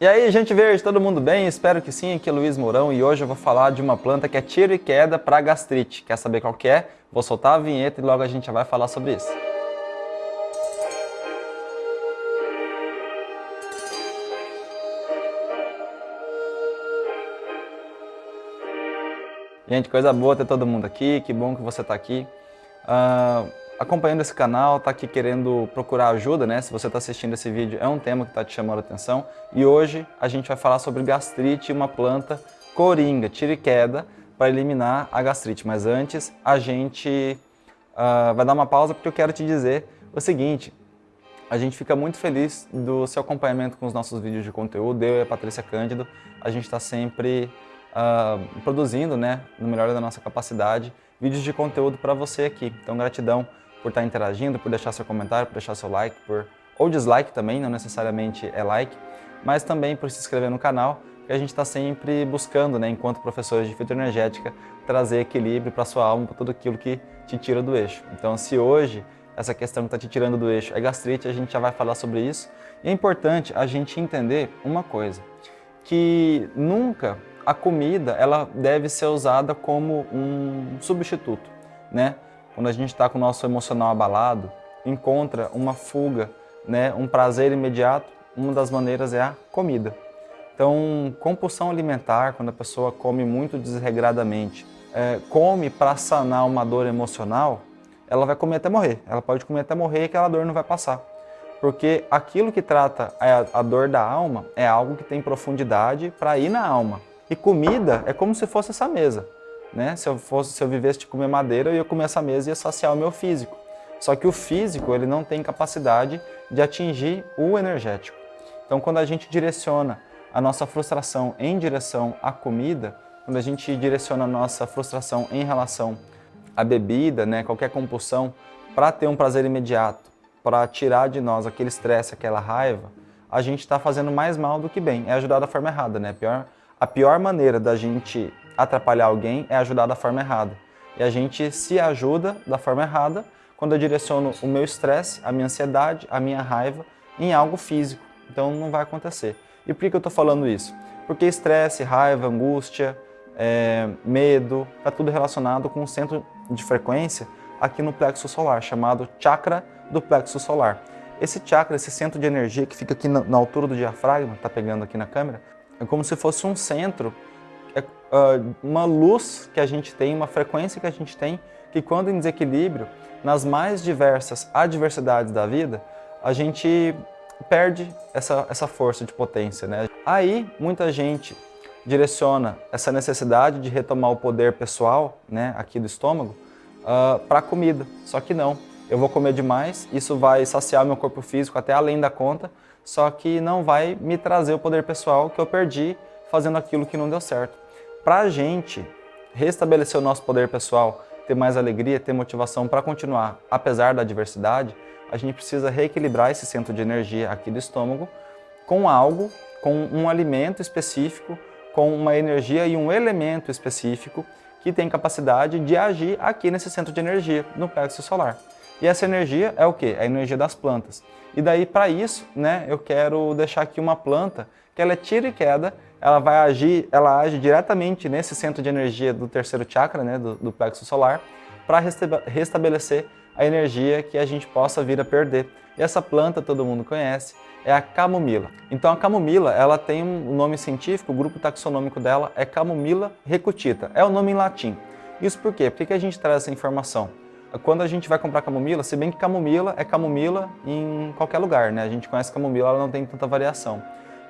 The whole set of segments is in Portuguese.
E aí, gente verde, todo mundo bem? Espero que sim, aqui é Luiz Mourão e hoje eu vou falar de uma planta que é tiro e queda para gastrite. Quer saber qual que é? Vou soltar a vinheta e logo a gente vai falar sobre isso. Gente, coisa boa ter todo mundo aqui, que bom que você está aqui. Uh, acompanhando esse canal, está aqui querendo procurar ajuda, né? Se você está assistindo esse vídeo, é um tema que está te chamando a atenção. E hoje a gente vai falar sobre gastrite e uma planta coringa, tira e queda, para eliminar a gastrite. Mas antes, a gente uh, vai dar uma pausa porque eu quero te dizer o seguinte. A gente fica muito feliz do seu acompanhamento com os nossos vídeos de conteúdo. Eu e a Patrícia Cândido, a gente está sempre uh, produzindo, né, no melhor da nossa capacidade, vídeos de conteúdo para você aqui. Então, gratidão por estar interagindo, por deixar seu comentário, por deixar seu like, por ou dislike também, não necessariamente é like, mas também por se inscrever no canal, que a gente está sempre buscando, né, enquanto professores de fitoenergética, trazer equilíbrio para sua alma, para tudo aquilo que te tira do eixo. Então, se hoje essa questão que está te tirando do eixo é gastrite, a gente já vai falar sobre isso. E é importante a gente entender uma coisa, que nunca a comida ela deve ser usada como um substituto, né? Quando a gente está com o nosso emocional abalado, encontra uma fuga, né, um prazer imediato, uma das maneiras é a comida. Então, compulsão alimentar, quando a pessoa come muito desregradamente, é, come para sanar uma dor emocional, ela vai comer até morrer. Ela pode comer até morrer e aquela dor não vai passar. Porque aquilo que trata a, a dor da alma é algo que tem profundidade para ir na alma. E comida é como se fosse essa mesa. Né? Se, eu fosse, se eu vivesse de comer madeira, eu ia comer essa mesa e ia saciar o meu físico. Só que o físico ele não tem capacidade de atingir o energético. Então, quando a gente direciona a nossa frustração em direção à comida, quando a gente direciona a nossa frustração em relação à bebida, né, qualquer compulsão, para ter um prazer imediato, para tirar de nós aquele estresse, aquela raiva, a gente está fazendo mais mal do que bem. É ajudar da forma errada, né? A pior, a pior maneira da gente atrapalhar alguém é ajudar da forma errada. E a gente se ajuda da forma errada quando eu direciono o meu estresse, a minha ansiedade, a minha raiva em algo físico. Então não vai acontecer. E por que eu estou falando isso? Porque estresse, raiva, angústia, é, medo, está tudo relacionado com um centro de frequência aqui no plexo solar, chamado chakra do plexo solar. Esse chakra, esse centro de energia que fica aqui na, na altura do diafragma, está pegando aqui na câmera, é como se fosse um centro uh, uma luz que a gente tem, uma frequência que a gente tem, que quando em desequilíbrio, nas mais diversas adversidades da vida, a gente perde essa, essa força de potência. Né? Aí, muita gente direciona essa necessidade de retomar o poder pessoal, né, aqui do estômago, uh, para a comida. Só que não, eu vou comer demais, isso vai saciar meu corpo físico até além da conta, só que não vai me trazer o poder pessoal que eu perdi fazendo aquilo que não deu certo. Para a gente restabelecer o nosso poder pessoal, ter mais alegria, ter motivação para continuar, apesar da adversidade, a gente precisa reequilibrar esse centro de energia aqui do estômago com algo, com um alimento específico, com uma energia e um elemento específico que tem capacidade de agir aqui nesse centro de energia, no plexo solar. E essa energia é o que? É a energia das plantas. E daí, para isso, né, eu quero deixar aqui uma planta que ela é tira e queda ela vai agir, ela age diretamente nesse centro de energia do terceiro chakra, né, do, do plexo solar, para restabelecer a energia que a gente possa vir a perder. E essa planta todo mundo conhece, é a camomila. Então a camomila, ela tem um nome científico, o grupo taxonômico dela é Camomila recutita, é o nome em latim. Isso por quê? Por que a gente traz essa informação? Quando a gente vai comprar camomila, se bem que camomila é camomila em qualquer lugar, né? A gente conhece camomila, ela não tem tanta variação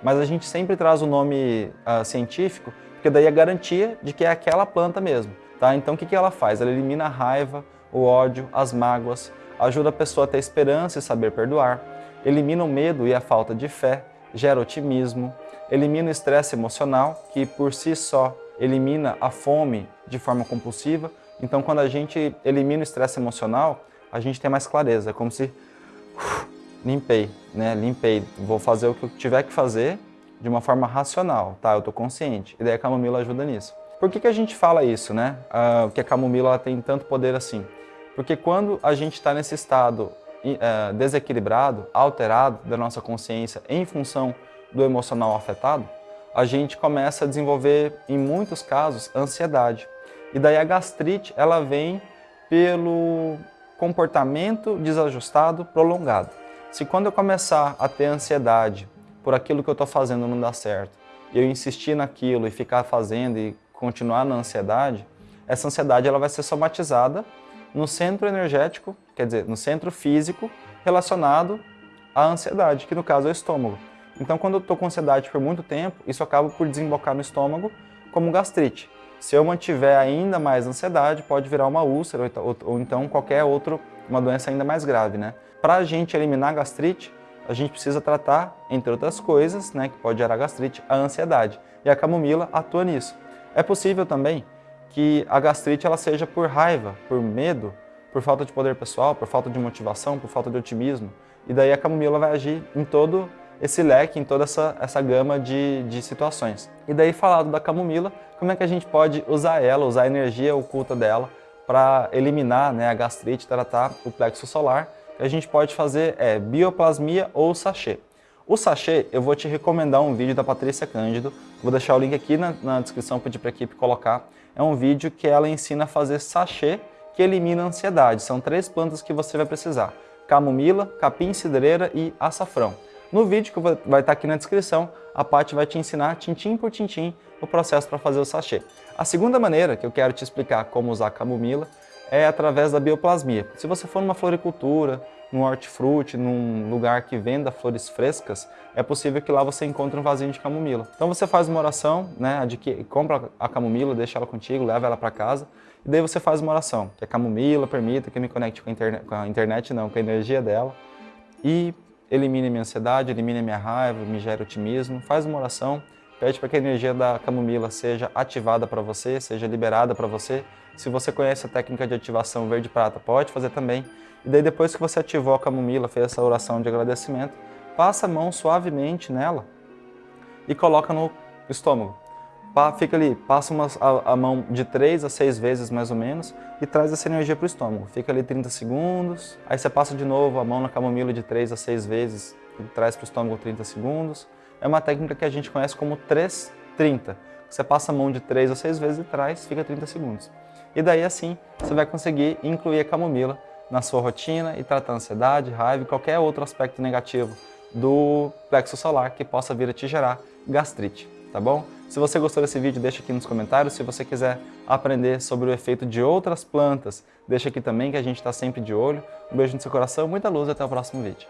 mas a gente sempre traz o nome uh, científico, porque daí é garantia de que é aquela planta mesmo. Tá? Então o que, que ela faz? Ela elimina a raiva, o ódio, as mágoas, ajuda a pessoa a ter esperança e saber perdoar, elimina o medo e a falta de fé, gera otimismo, elimina o estresse emocional, que por si só elimina a fome de forma compulsiva. Então quando a gente elimina o estresse emocional, a gente tem mais clareza, é como se limpei, né? Limpei, vou fazer o que eu tiver que fazer de uma forma racional, tá? Eu tô consciente. E daí a camomila ajuda nisso. Por que, que a gente fala isso, né? Uh, que a camomila ela tem tanto poder assim? Porque quando a gente está nesse estado uh, desequilibrado, alterado da nossa consciência em função do emocional afetado, a gente começa a desenvolver, em muitos casos, ansiedade. E daí a gastrite, ela vem pelo comportamento desajustado prolongado. Se quando eu começar a ter ansiedade por aquilo que eu estou fazendo não dá certo, e eu insistir naquilo e ficar fazendo e continuar na ansiedade, essa ansiedade ela vai ser somatizada no centro energético, quer dizer, no centro físico relacionado à ansiedade, que no caso é o estômago. Então, quando eu estou com ansiedade por muito tempo, isso acaba por desembocar no estômago como gastrite. Se eu mantiver ainda mais ansiedade, pode virar uma úlcera ou, ou então qualquer outra, uma doença ainda mais grave, né? Para a gente eliminar a gastrite, a gente precisa tratar, entre outras coisas, né, que pode gerar gastrite, a ansiedade. E a camomila atua nisso. É possível também que a gastrite ela seja por raiva, por medo, por falta de poder pessoal, por falta de motivação, por falta de otimismo. E daí a camomila vai agir em todo esse leque, em toda essa, essa gama de, de situações. E daí falado da camomila, como é que a gente pode usar ela, usar a energia oculta dela para eliminar né, a gastrite, tratar o plexo solar. A gente pode fazer é, bioplasmia ou sachê. O sachê, eu vou te recomendar um vídeo da Patrícia Cândido, vou deixar o link aqui na, na descrição, pedir para a equipe colocar. É um vídeo que ela ensina a fazer sachê que elimina a ansiedade. São três plantas que você vai precisar, camomila, capim cidreira e açafrão. No vídeo que vai estar tá aqui na descrição, a Paty vai te ensinar, tintim por tintim, o processo para fazer o sachê. A segunda maneira que eu quero te explicar como usar camomila é através da bioplasmia. Se você for numa floricultura, num hortifruti, num lugar que venda flores frescas, é possível que lá você encontre um vasinho de camomila. Então você faz uma oração, né, que compra a camomila, deixa ela contigo, leva ela para casa, e daí você faz uma oração, que a camomila permita que eu me conecte com a, com a internet, não, com a energia dela, e elimine minha ansiedade, elimine minha raiva, me gere otimismo, faz uma oração, pede para que a energia da camomila seja ativada para você, seja liberada para você. Se você conhece a técnica de ativação verde-prata, pode fazer também. E daí depois que você ativou a camomila, fez essa oração de agradecimento, passa a mão suavemente nela e coloca no estômago. Fica ali, passa uma, a, a, mão de 3 a 6 vezes mais ou menos e traz essa energia para o estômago. Fica ali 30 segundos, aí você passa de novo a mão na camomila de 3 a 6 vezes e traz para o estômago 30 segundos. É uma técnica que a gente conhece como 3-30. Você passa a mão de 3 a 6 vezes e traz, fica 30 segundos. E daí assim você vai conseguir incluir a camomila na sua rotina e tratar ansiedade, raiva e qualquer outro aspecto negativo do plexo solar que possa vir a te gerar gastrite, tá bom? Se você gostou desse vídeo, deixa aqui nos comentários. Se você quiser aprender sobre o efeito de outras plantas, deixa aqui também que a gente está sempre de olho. Um beijo no seu coração, muita luz e até o próximo vídeo.